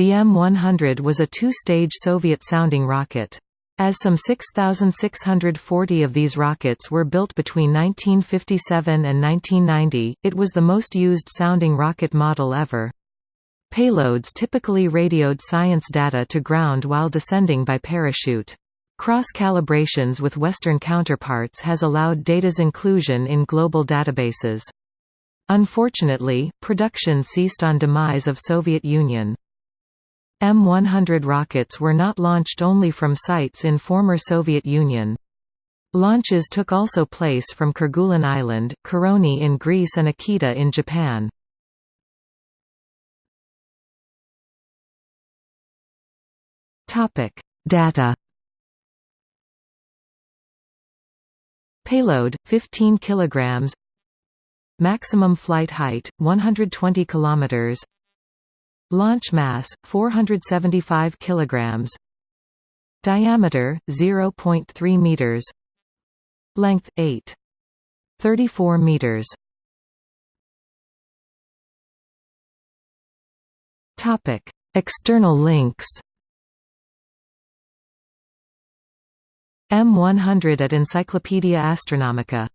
The M100 was a two-stage Soviet-sounding rocket. As some 6,640 of these rockets were built between 1957 and 1990, it was the most used sounding rocket model ever. Payloads typically radioed science data to ground while descending by parachute. Cross-calibrations with Western counterparts has allowed data's inclusion in global databases. Unfortunately, production ceased on demise of Soviet Union. M100 rockets were not launched only from sites in former Soviet Union. Launches took also place from Kerguelen Island, Koroni in Greece and Akita in Japan. Topic: Data Payload 15 kilograms Maximum flight height 120 kilometers Launch mass 475 kilograms. Diameter 0.3 meters. Length 8 34 meters. Topic. External links. M100 at Encyclopaedia Astronautica